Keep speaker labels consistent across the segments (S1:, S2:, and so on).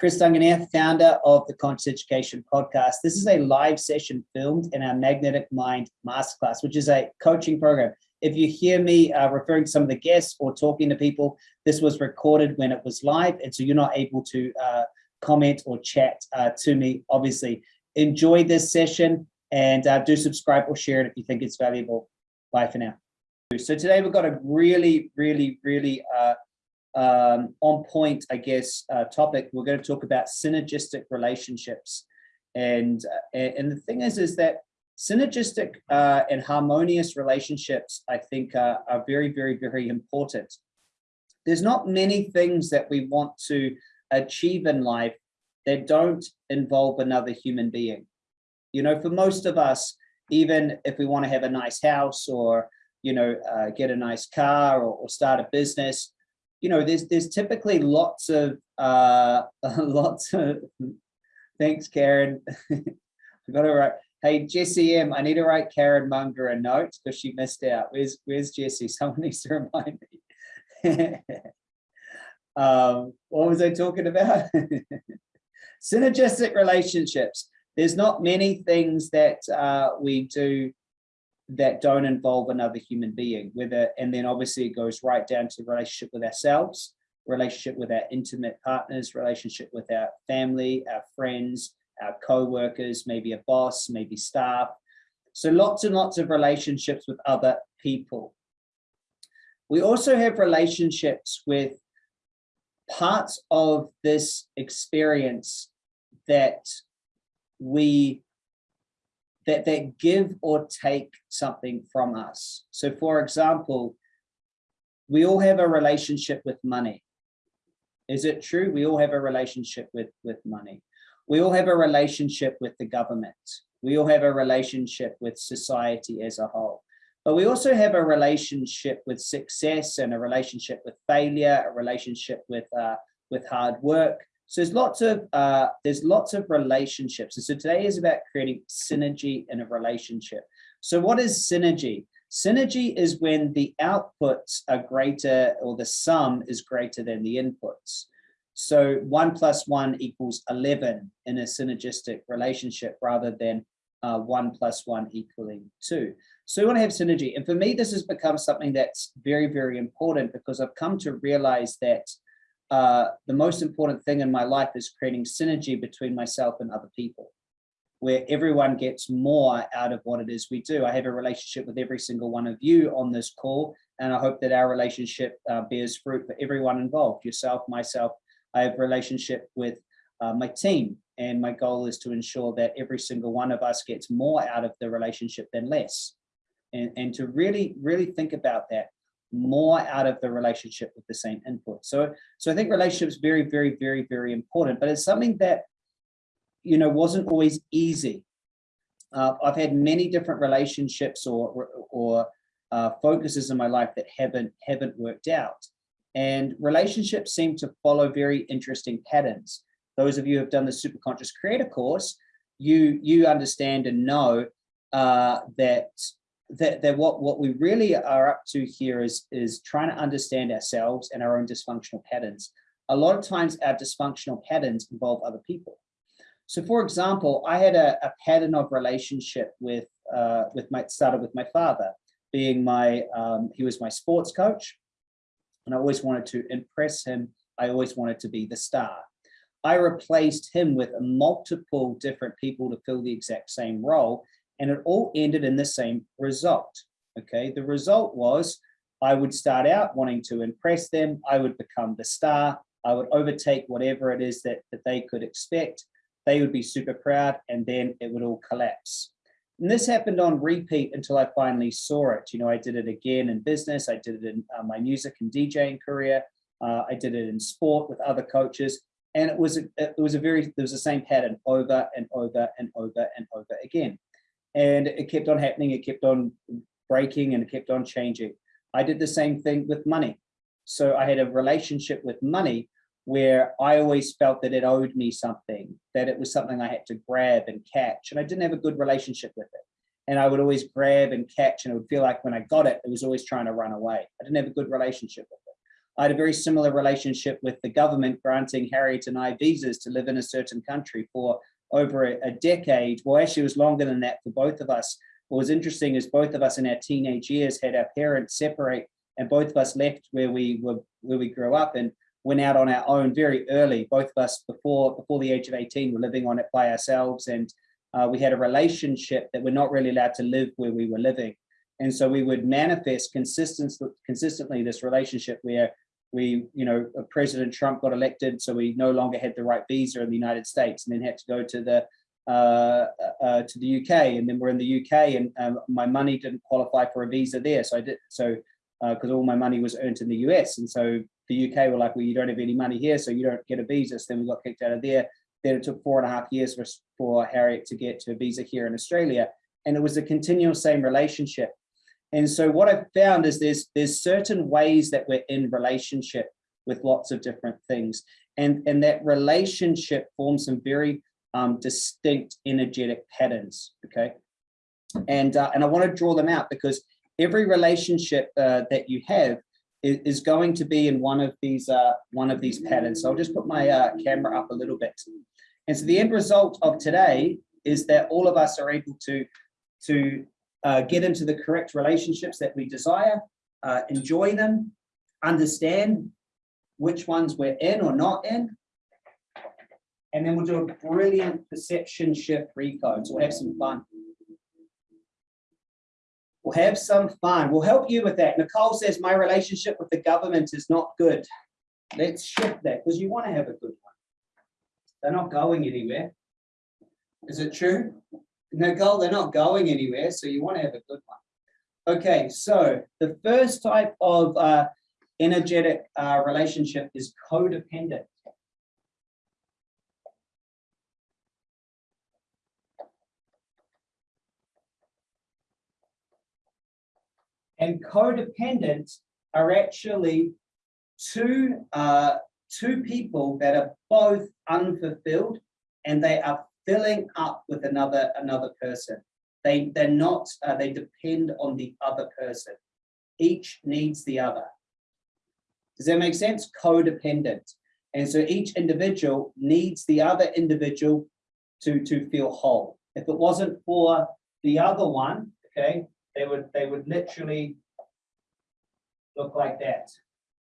S1: Chris Duncan here, founder of the Conscious Education Podcast. This is a live session filmed in our Magnetic Mind Masterclass, which is a coaching program. If you hear me uh, referring to some of the guests or talking to people, this was recorded when it was live, and so you're not able to uh, comment or chat uh, to me. Obviously, enjoy this session and uh, do subscribe or share it if you think it's valuable. Bye for now. So today we've got a really, really, really uh, um, on point, I guess, uh, topic. We're going to talk about synergistic relationships. And, uh, and the thing is, is that synergistic uh, and harmonious relationships, I think, uh, are very, very, very important. There's not many things that we want to achieve in life that don't involve another human being. You know, for most of us, even if we want to have a nice house or, you know, uh, get a nice car or, or start a business, you know, there's there's typically lots of uh, lots of. Thanks, Karen. I got to write. Hey, Jessie M, I need to write Karen Munger a note because she missed out. Where's Where's Jessie? Someone needs to remind me. um, what was I talking about? Synergistic relationships. There's not many things that uh, we do that don't involve another human being whether and then obviously it goes right down to relationship with ourselves relationship with our intimate partners relationship with our family our friends our co-workers maybe a boss maybe staff. So lots and lots of relationships with other people. We also have relationships with parts of this experience that we that, that give or take something from us. So for example, we all have a relationship with money. Is it true? We all have a relationship with, with money. We all have a relationship with the government. We all have a relationship with society as a whole. But we also have a relationship with success and a relationship with failure, a relationship with, uh, with hard work, so there's lots of uh, there's lots of relationships. And so today is about creating synergy in a relationship. So what is synergy? Synergy is when the outputs are greater or the sum is greater than the inputs. So one plus one equals 11 in a synergistic relationship rather than uh, one plus one equaling two. So we want to have synergy. And for me, this has become something that's very, very important because I've come to realize that uh, the most important thing in my life is creating synergy between myself and other people, where everyone gets more out of what it is we do. I have a relationship with every single one of you on this call, and I hope that our relationship uh, bears fruit for everyone involved, yourself, myself. I have a relationship with uh, my team, and my goal is to ensure that every single one of us gets more out of the relationship than less. And, and to really, really think about that more out of the relationship with the same input. So, so I think relationships very, very, very, very important, but it's something that, you know, wasn't always easy. Uh, I've had many different relationships or, or uh, focuses in my life that haven't, haven't worked out. And relationships seem to follow very interesting patterns. Those of you who have done the Superconscious Creator course, you, you understand and know uh, that that, that what, what we really are up to here is, is trying to understand ourselves and our own dysfunctional patterns. A lot of times our dysfunctional patterns involve other people. So for example, I had a, a pattern of relationship with, uh, with my, started with my father being my, um, he was my sports coach and I always wanted to impress him. I always wanted to be the star. I replaced him with multiple different people to fill the exact same role and it all ended in the same result. Okay, the result was I would start out wanting to impress them. I would become the star. I would overtake whatever it is that, that they could expect. They would be super proud and then it would all collapse. And this happened on repeat until I finally saw it. You know, I did it again in business. I did it in uh, my music and DJing career. Uh, I did it in sport with other coaches. And it was, a, it was a very, there was the same pattern over and over and over and over again and it kept on happening. It kept on breaking and it kept on changing. I did the same thing with money. So I had a relationship with money where I always felt that it owed me something, that it was something I had to grab and catch. And I didn't have a good relationship with it. And I would always grab and catch and it would feel like when I got it, it was always trying to run away. I didn't have a good relationship with it. I had a very similar relationship with the government granting Harriet and I visas to live in a certain country for over a, a decade. Well, actually, it was longer than that for both of us. What was interesting is both of us in our teenage years had our parents separate, and both of us left where we were where we grew up and went out on our own very early. Both of us before before the age of 18 were living on it by ourselves, and uh, we had a relationship that we're not really allowed to live where we were living. And so we would manifest consistently, consistently this relationship where we, you know, President Trump got elected, so we no longer had the right visa in the United States and then had to go to the uh, uh, to the UK. And then we're in the UK and um, my money didn't qualify for a visa there. So I did, so because uh, all my money was earned in the US. And so the UK were like, well, you don't have any money here, so you don't get a visa. So then we got kicked out of there. Then it took four and a half years for, for Harriet to get to a visa here in Australia. And it was a continual same relationship. And so what I've found is there's there's certain ways that we're in relationship with lots of different things. And, and that relationship forms some very um, distinct energetic patterns, okay? And, uh, and I wanna draw them out because every relationship uh, that you have is, going to be in one of these uh, one of these patterns. So I'll just put my uh, camera up a little bit. And so the end result of today is that all of us are able to, to uh, get into the correct relationships that we desire, uh, enjoy them, understand which ones we're in or not in. And then we'll do a brilliant perception shift recode. So we'll have some fun. We'll have some fun. We'll help you with that. Nicole says, my relationship with the government is not good. Let's shift that because you want to have a good one. They're not going anywhere. Is it true? Nicole, they're not going anywhere, so you want to have a good one. Okay, so the first type of uh, energetic uh, relationship is codependent. And codependent are actually two, uh, two people that are both unfulfilled and they are filling up with another another person. They they're not uh, they depend on the other person. Each needs the other. Does that make sense? Codependent. And so each individual needs the other individual to to feel whole. If it wasn't for the other one, okay, they would they would literally look like that.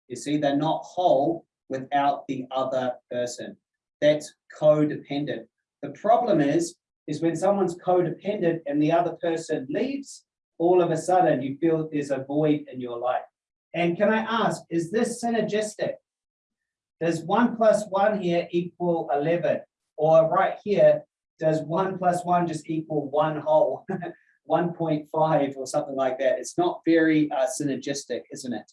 S1: You see, they're not whole without the other person. That's codependent. The problem is, is when someone's codependent and the other person leaves, all of a sudden you feel there's a void in your life. And can I ask, is this synergistic? Does one plus one here equal 11? Or right here, does one plus one just equal one whole, 1.5 or something like that? It's not very uh, synergistic, isn't it?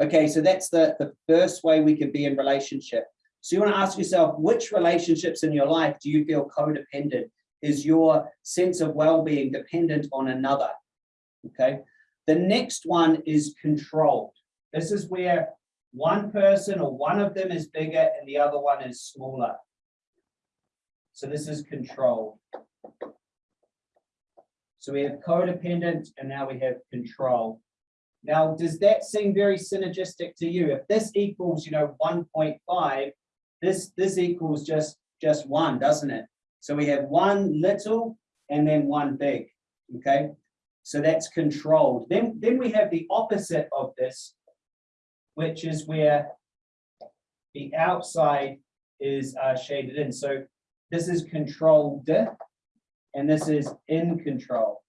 S1: Okay, so that's the, the first way we can be in relationship. So you want to ask yourself, which relationships in your life do you feel codependent? Is your sense of well-being dependent on another? Okay. The next one is controlled. This is where one person or one of them is bigger and the other one is smaller. So this is controlled. So we have codependent and now we have control. Now, does that seem very synergistic to you? If this equals, you know, 1.5, this, this equals just, just one, doesn't it? So we have one little and then one big, okay? So that's controlled. Then, then we have the opposite of this, which is where the outside is uh, shaded in. So this is controlled and this is in control.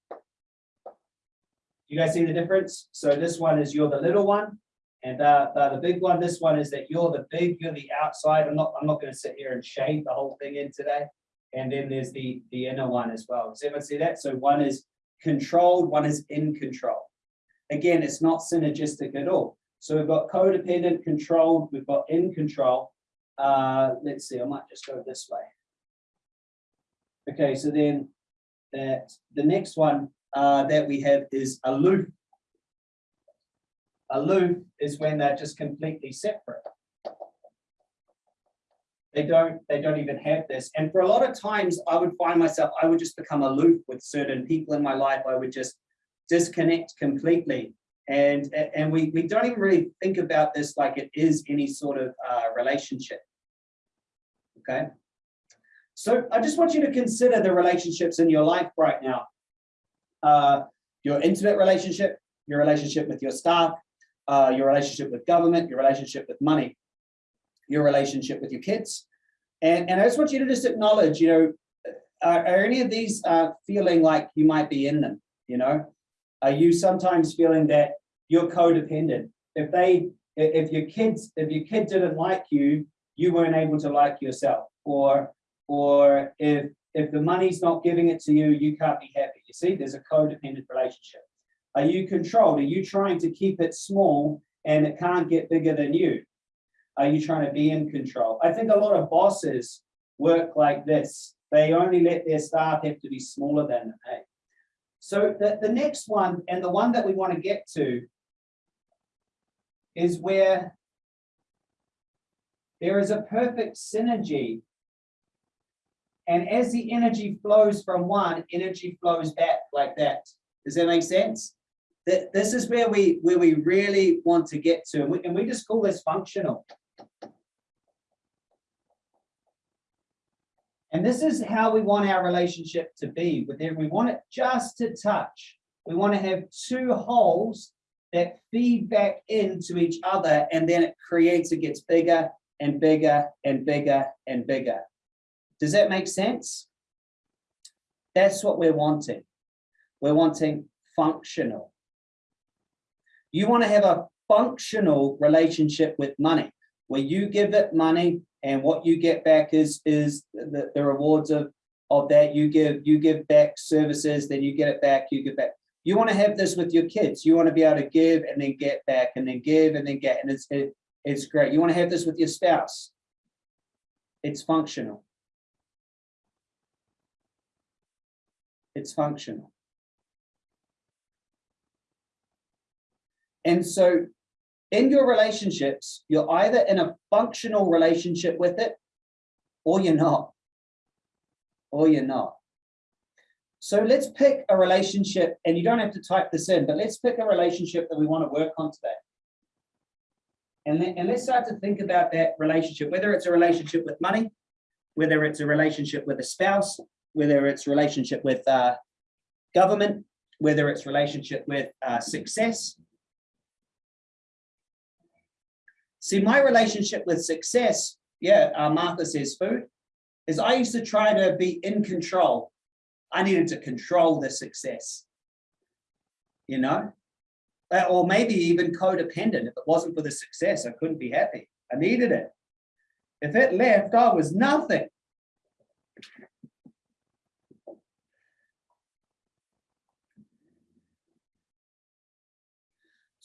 S1: You guys see the difference? So this one is you're the little one and uh, the big one, this one is that you're the big, you're the outside. I'm not, I'm not going to sit here and shade the whole thing in today. And then there's the, the inner one as well. Does everyone see that? So one is controlled, one is in control. Again, it's not synergistic at all. So we've got codependent, controlled, we've got in control. Uh, let's see, I might just go this way. Okay, so then that the next one uh, that we have is aloof Aloof is when they're just completely separate. They don't, they don't even have this. And for a lot of times I would find myself, I would just become aloof with certain people in my life. I would just disconnect completely. And, and we, we don't even really think about this like it is any sort of uh, relationship. Okay. So I just want you to consider the relationships in your life right now. Uh, your intimate relationship, your relationship with your staff, uh, your relationship with government, your relationship with money, your relationship with your kids. And, and I just want you to just acknowledge, you know, are, are any of these uh, feeling like you might be in them, you know? Are you sometimes feeling that you're codependent? If they, if your kids, if your kid didn't like you, you weren't able to like yourself. Or, or if, if the money's not giving it to you, you can't be happy. You see, there's a codependent relationship. Are you controlled? Are you trying to keep it small and it can't get bigger than you? Are you trying to be in control? I think a lot of bosses work like this. They only let their staff have to be smaller than them. Hey? So the, the next one, and the one that we want to get to, is where there is a perfect synergy. And as the energy flows from one, energy flows back like that. Does that make sense? This is where we where we really want to get to, and we, and we just call this functional. And this is how we want our relationship to be with them. We want it just to touch. We want to have two holes that feed back into each other and then it creates, it gets bigger and bigger and bigger and bigger. Does that make sense? That's what we're wanting. We're wanting functional. You want to have a functional relationship with money where you give it money and what you get back is is the, the rewards of of that. You give you give back services then you get it back you give back. You want to have this with your kids. You want to be able to give and then get back and then give and then get and it's it, it's great. You want to have this with your spouse. It's functional. It's functional and so in your relationships, you're either in a functional relationship with it or you're not, or you're not. So let's pick a relationship and you don't have to type this in, but let's pick a relationship that we want to work on today. And, then, and let's start to think about that relationship, whether it's a relationship with money, whether it's a relationship with a spouse, whether it's relationship with uh, government, whether it's relationship with uh, success, See, my relationship with success, yeah, uh, Martha says food, is I used to try to be in control. I needed to control the success, you know, uh, or maybe even codependent. If it wasn't for the success, I couldn't be happy. I needed it. If it left, I was nothing.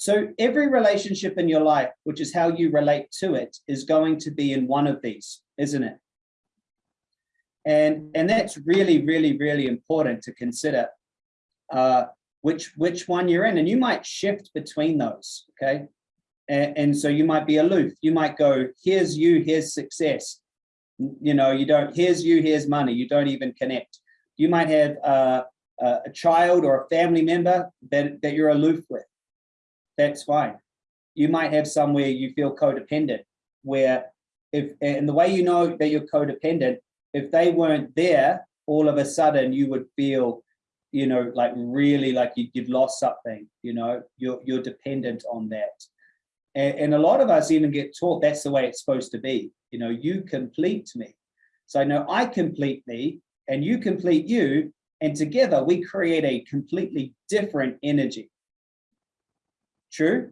S1: So every relationship in your life, which is how you relate to it, is going to be in one of these, isn't it? And, and that's really, really, really important to consider uh, which, which one you're in. And you might shift between those, okay? And, and so you might be aloof. You might go, here's you, here's success. You know, you don't, here's you, here's money. You don't even connect. You might have uh, a child or a family member that, that you're aloof with that's fine. You might have somewhere you feel codependent, where if, and the way you know that you're codependent, if they weren't there, all of a sudden you would feel, you know, like really like you, you've lost something, you know, you're, you're dependent on that. And, and a lot of us even get taught that's the way it's supposed to be. You know, you complete me. So I know I complete me and you complete you. And together we create a completely different energy. True.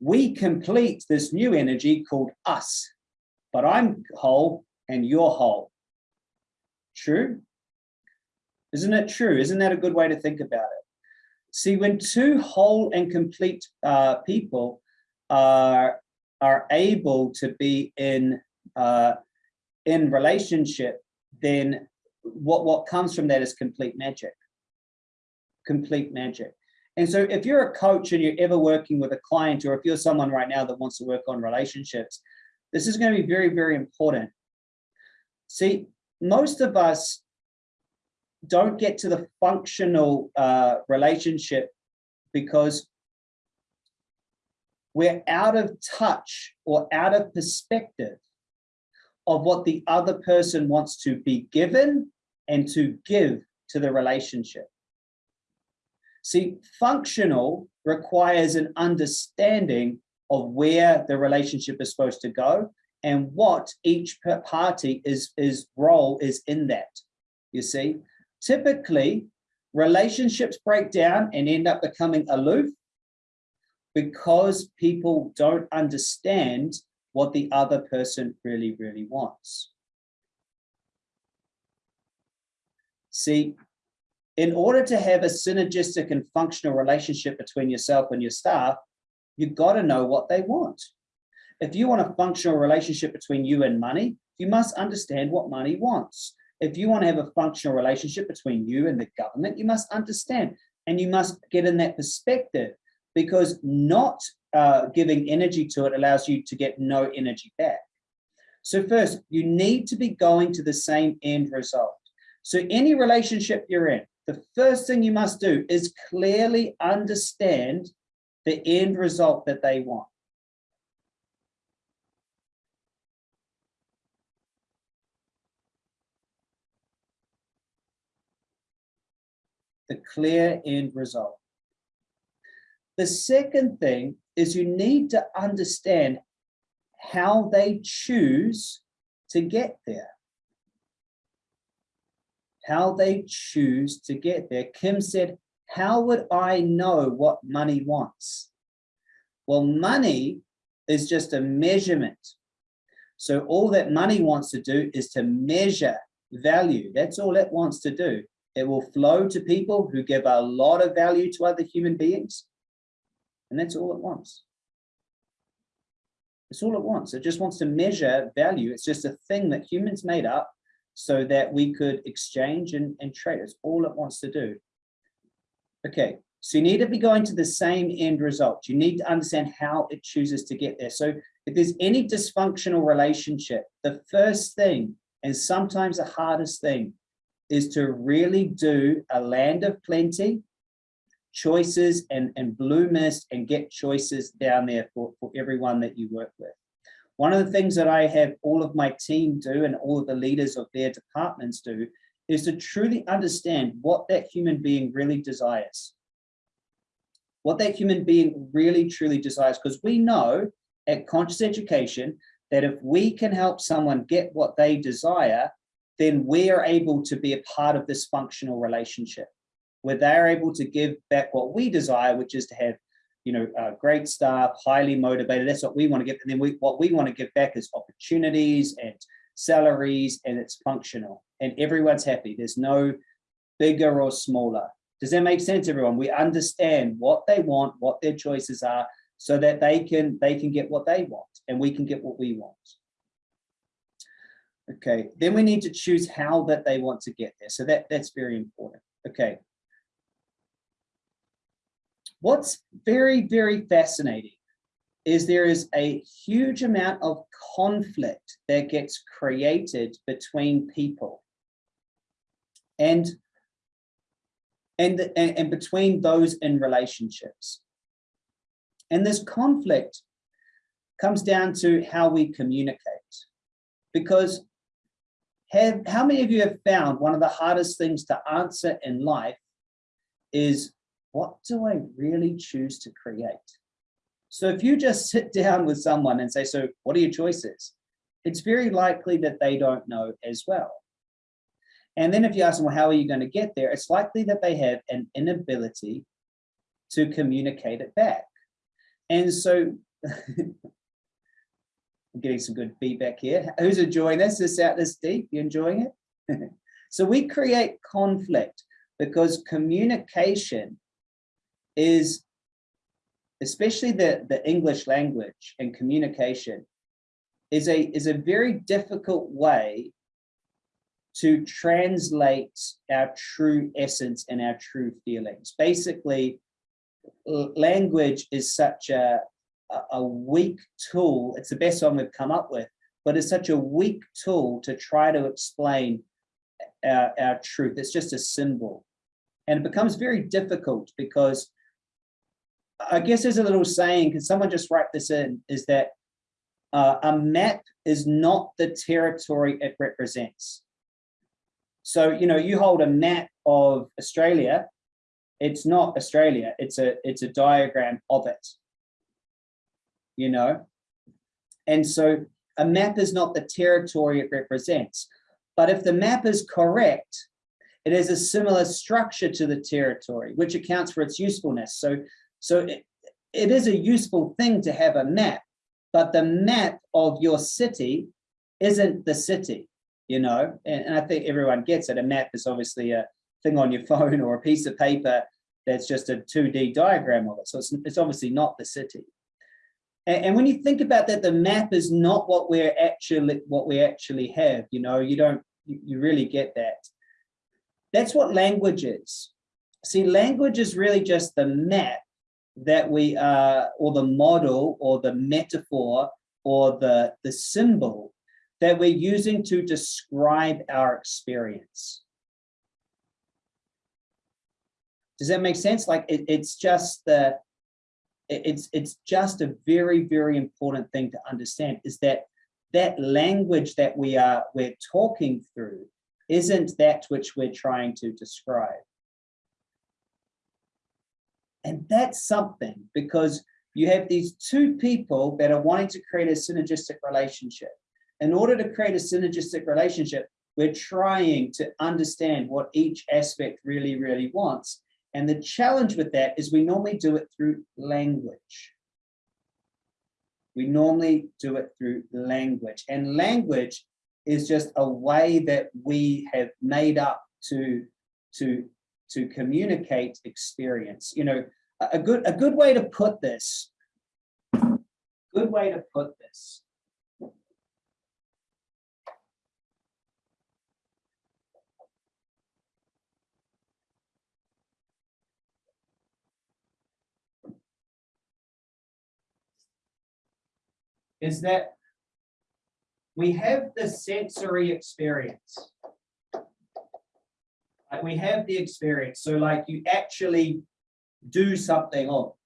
S1: We complete this new energy called us, but I'm whole and you're whole. True. Isn't it true? Isn't that a good way to think about it? See, when two whole and complete uh, people are, are able to be in, uh, in relationship, then what, what comes from that is complete magic. Complete magic. And so if you're a coach and you're ever working with a client, or if you're someone right now that wants to work on relationships, this is going to be very, very important. See, most of us don't get to the functional uh, relationship because we're out of touch or out of perspective of what the other person wants to be given and to give to the relationship. See, functional requires an understanding of where the relationship is supposed to go and what each party is, is role is in that. You see, typically relationships break down and end up becoming aloof because people don't understand what the other person really, really wants. See, in order to have a synergistic and functional relationship between yourself and your staff, you've got to know what they want. If you want a functional relationship between you and money, you must understand what money wants. If you want to have a functional relationship between you and the government, you must understand and you must get in that perspective because not uh, giving energy to it allows you to get no energy back. So first, you need to be going to the same end result. So any relationship you're in, the first thing you must do is clearly understand the end result that they want. The clear end result. The second thing is you need to understand how they choose to get there. How they choose to get there. Kim said, how would I know what money wants? Well, money is just a measurement. So all that money wants to do is to measure value. That's all it wants to do. It will flow to people who give a lot of value to other human beings and that's all it wants. It's all it wants. It just wants to measure value. It's just a thing that humans made up so that we could exchange and, and trade. It's all it wants to do. Okay, so you need to be going to the same end result. You need to understand how it chooses to get there. So if there's any dysfunctional relationship, the first thing, and sometimes the hardest thing, is to really do a land of plenty choices and, and blue mist and get choices down there for, for everyone that you work with. One of the things that I have all of my team do and all of the leaders of their departments do is to truly understand what that human being really desires. What that human being really truly desires, because we know at conscious education that if we can help someone get what they desire, then we are able to be a part of this functional relationship where they're able to give back what we desire, which is to have, you know, uh, great staff, highly motivated. That's what we want to get. And then we, what we want to give back is opportunities and salaries, and it's functional. And everyone's happy. There's no bigger or smaller. Does that make sense, everyone? We understand what they want, what their choices are, so that they can they can get what they want, and we can get what we want. Okay, then we need to choose how that they want to get there. So that that's very important. Okay, What's very, very fascinating is there is a huge amount of conflict that gets created between people. And, and, and, and between those in relationships. And this conflict comes down to how we communicate. Because have, how many of you have found one of the hardest things to answer in life is what do I really choose to create? So if you just sit down with someone and say, so what are your choices? It's very likely that they don't know as well. And then if you ask them, well, how are you going to get there? It's likely that they have an inability to communicate it back. And so I'm getting some good feedback here. Who's enjoying this? This out this deep? You enjoying it? so we create conflict because communication is especially the, the English language and communication is a, is a very difficult way to translate our true essence and our true feelings. Basically, language is such a, a weak tool. It's the best one we've come up with, but it's such a weak tool to try to explain our, our truth. It's just a symbol. And it becomes very difficult because I guess there's a little saying, can someone just write this in, is that uh, a map is not the territory it represents. So, you know, you hold a map of Australia, it's not Australia, it's a, it's a diagram of it, you know? And so a map is not the territory it represents. But if the map is correct, it has a similar structure to the territory, which accounts for its usefulness. So, so it, it is a useful thing to have a map, but the map of your city isn't the city, you know, and, and I think everyone gets it. A map is obviously a thing on your phone or a piece of paper that's just a 2D diagram of it. So it's, it's obviously not the city. And, and when you think about that, the map is not what we're actually what we actually have. You know, you don't you, you really get that. That's what language is. See, language is really just the map that we are, or the model, or the metaphor, or the the symbol that we're using to describe our experience. Does that make sense? Like it, it's just the it's it's just a very very important thing to understand is that that language that we are we're talking through isn't that which we're trying to describe and that's something because you have these two people that are wanting to create a synergistic relationship. In order to create a synergistic relationship we're trying to understand what each aspect really really wants. And the challenge with that is we normally do it through language. We normally do it through language. And language is just a way that we have made up to, to, to communicate experience. You know, a good, a good way to put this, good way to put this is that we have the sensory experience. Like we have the experience. So like you actually do something. Oh,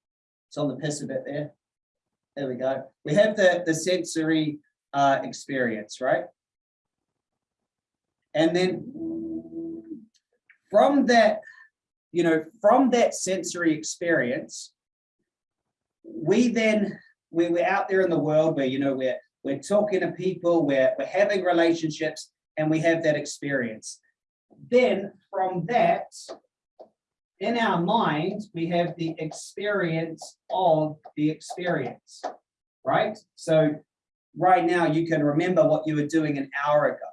S1: it's on the piss a bit there. There we go. We have the, the sensory uh, experience, right? And then from that, you know, from that sensory experience, we then we're, we're out there in the world where, you know, we're, we're talking to people, we're, we're having relationships, and we have that experience. Then from that, in our mind, we have the experience of the experience, right? So right now you can remember what you were doing an hour ago.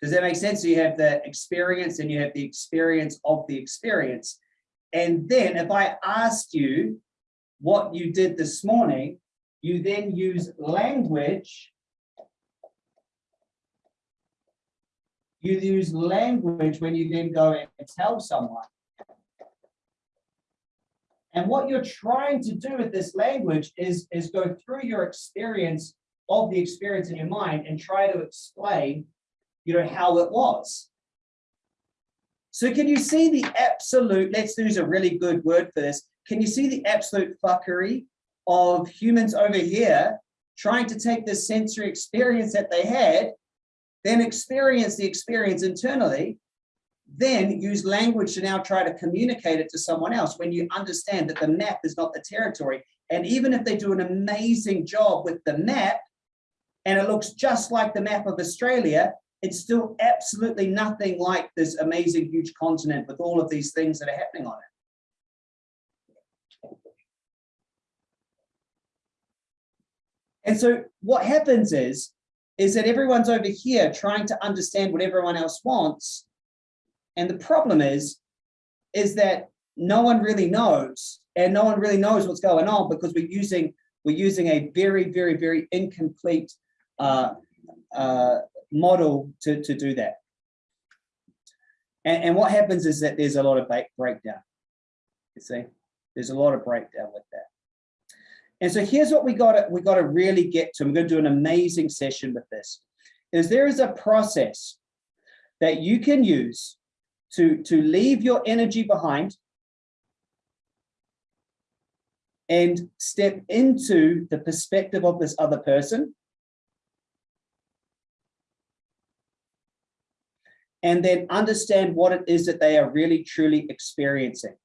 S1: Does that make sense? So you have the experience and you have the experience of the experience. And then if I asked you what you did this morning, you then use language. You use language when you then go and tell someone. And what you're trying to do with this language is, is go through your experience of the experience in your mind and try to explain, you know, how it was. So can you see the absolute, let's use a really good word for this, can you see the absolute fuckery of humans over here trying to take the sensory experience that they had, then experience the experience internally, then use language to now try to communicate it to someone else when you understand that the map is not the territory. And even if they do an amazing job with the map, and it looks just like the map of Australia, it's still absolutely nothing like this amazing huge continent with all of these things that are happening on it. And so what happens is, is that everyone's over here trying to understand what everyone else wants. And the problem is, is that no one really knows and no one really knows what's going on because we're using we're using a very, very, very incomplete uh, uh, model to, to do that. And, and what happens is that there's a lot of breakdown. You see, there's a lot of breakdown with that. And so here's what we got we got to really get to. I'm going to do an amazing session with this. Is there is a process that you can use to, to leave your energy behind and step into the perspective of this other person. And then understand what it is that they are really truly experiencing.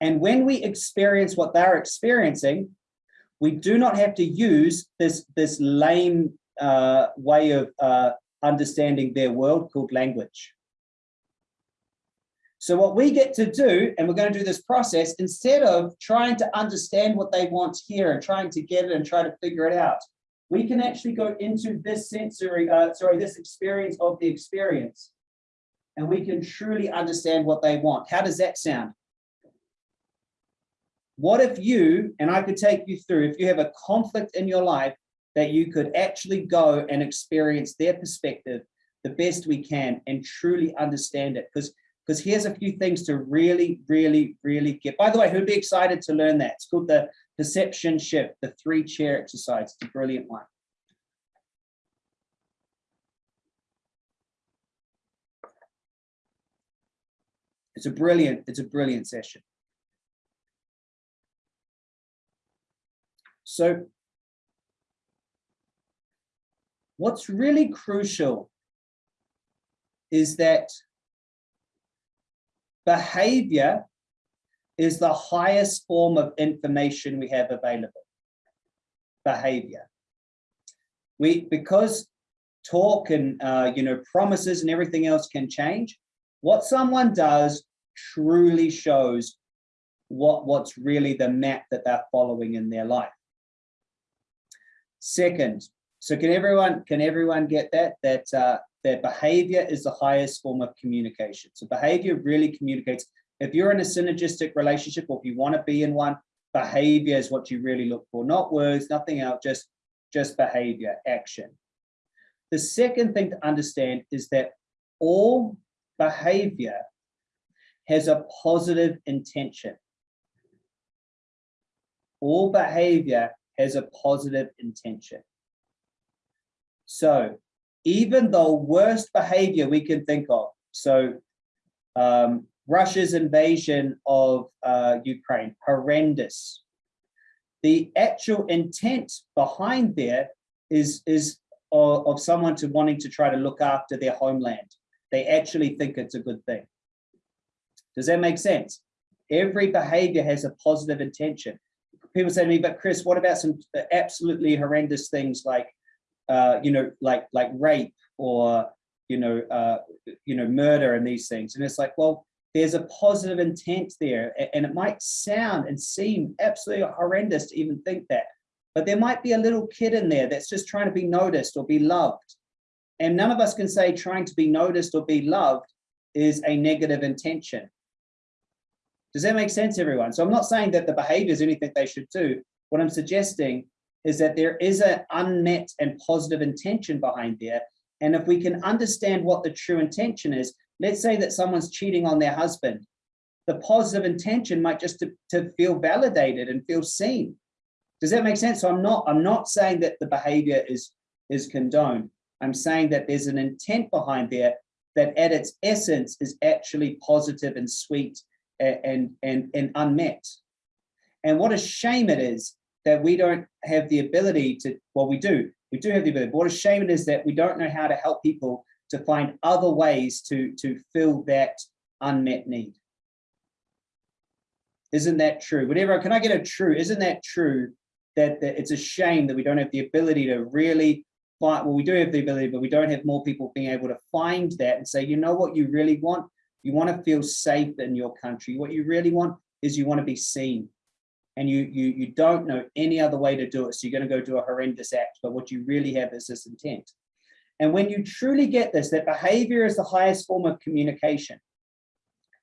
S1: And when we experience what they're experiencing, we do not have to use this, this lame uh, way of uh, understanding their world called language. So what we get to do, and we're going to do this process, instead of trying to understand what they want here and trying to get it and try to figure it out, we can actually go into this sensory, uh, sorry, this experience of the experience. And we can truly understand what they want. How does that sound? What if you, and I could take you through, if you have a conflict in your life, that you could actually go and experience their perspective the best we can and truly understand it. Because because here's a few things to really, really, really get. By the way, who'd be excited to learn that? It's called the perception shift, the three chair exercise. It's a brilliant one. It's a brilliant, it's a brilliant session. So what's really crucial is that behavior is the highest form of information we have available. Behavior. We, because talk and, uh, you know, promises and everything else can change, what someone does truly shows what, what's really the map that they're following in their life. Second, so can everyone, can everyone get that? That uh, that behavior is the highest form of communication. So behavior really communicates. If you're in a synergistic relationship or if you want to be in one, behavior is what you really look for, not words, nothing else, just, just behavior, action. The second thing to understand is that all behavior has a positive intention. All behavior has a positive intention. So even the worst behavior we can think of. So um, Russia's invasion of uh, Ukraine, horrendous. The actual intent behind there is, is of, of someone to wanting to try to look after their homeland. They actually think it's a good thing. Does that make sense? Every behavior has a positive intention. People say to me, but Chris, what about some absolutely horrendous things like uh, you know, like like rape or you know, uh, you know, murder and these things. And it's like, well, there's a positive intent there, and it might sound and seem absolutely horrendous to even think that, but there might be a little kid in there that's just trying to be noticed or be loved. And none of us can say trying to be noticed or be loved is a negative intention. Does that make sense, everyone? So I'm not saying that the behavior is anything they should do. What I'm suggesting is that there is an unmet and positive intention behind there. And if we can understand what the true intention is, let's say that someone's cheating on their husband, the positive intention might just to, to feel validated and feel seen. Does that make sense? So I'm not, I'm not saying that the behavior is, is condoned. I'm saying that there's an intent behind there that at its essence is actually positive and sweet and, and, and, unmet. And what a shame it is that we don't have the ability to, well, we do, we do have the ability, but what a shame it is that we don't know how to help people to find other ways to, to fill that unmet need. Isn't that true? Whatever, can I get a true, isn't that true that, that it's a shame that we don't have the ability to really find, well, we do have the ability, but we don't have more people being able to find that and say, you know what you really want? You want to feel safe in your country. What you really want is you want to be seen and you, you, you don't know any other way to do it. So you're going to go do a horrendous act, but what you really have is this intent. And when you truly get this, that behavior is the highest form of communication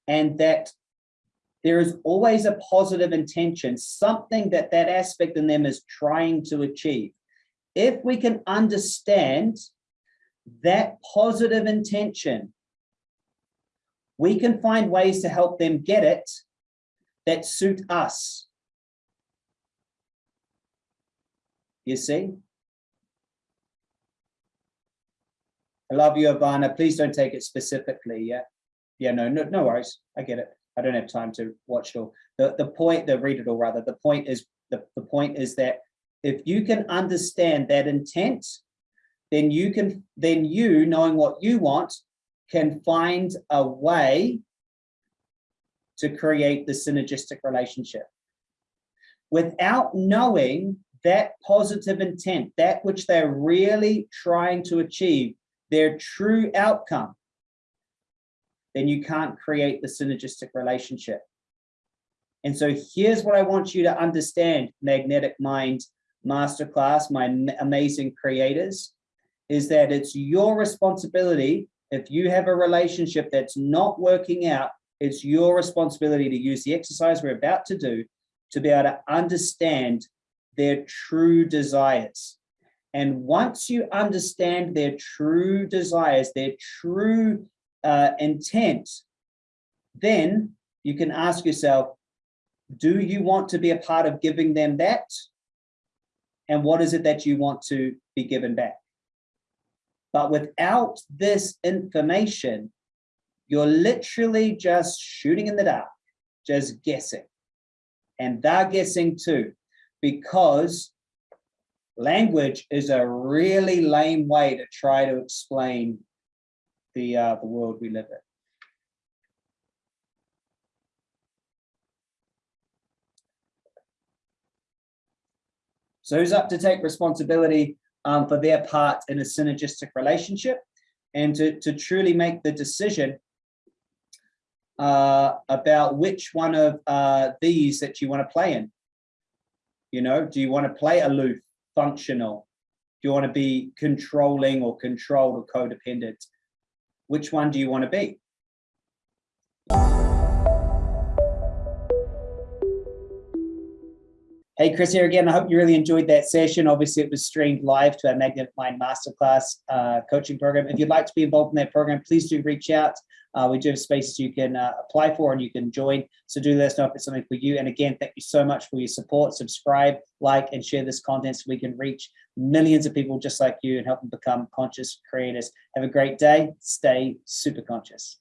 S1: and that there is always a positive intention, something that that aspect in them is trying to achieve. If we can understand that positive intention, we can find ways to help them get it that suit us You see? I love you, Ivana. Please don't take it specifically. Yeah. Yeah, no, no, no worries. I get it. I don't have time to watch it all. The, the point, the read it all rather, the point is, the, the point is that if you can understand that intent, then you can, then you knowing what you want can find a way to create the synergistic relationship. Without knowing that positive intent, that which they're really trying to achieve, their true outcome, then you can't create the synergistic relationship. And so here's what I want you to understand, Magnetic Mind Masterclass, my amazing creators, is that it's your responsibility. If you have a relationship that's not working out, it's your responsibility to use the exercise we're about to do to be able to understand their true desires. And once you understand their true desires, their true uh, intent, then you can ask yourself, do you want to be a part of giving them that? And what is it that you want to be given back? But without this information, you're literally just shooting in the dark, just guessing. And they're guessing too, because language is a really lame way to try to explain the uh, the world we live in. So who's up to take responsibility um, for their part in a synergistic relationship and to, to truly make the decision uh, about which one of uh, these that you want to play in. You know, do you want to play aloof, functional? Do you want to be controlling or controlled or codependent? Which one do you want to be? Hey, Chris here again. I hope you really enjoyed that session. Obviously, it was streamed live to our Magnetic Mind Masterclass uh, coaching program. If you'd like to be involved in that program, please do reach out. Uh, we do have spaces you can uh, apply for and you can join. So do let us know if it's something for you. And again, thank you so much for your support. Subscribe, like, and share this content so we can reach millions of people just like you and help them become conscious creators. Have a great day. Stay super conscious.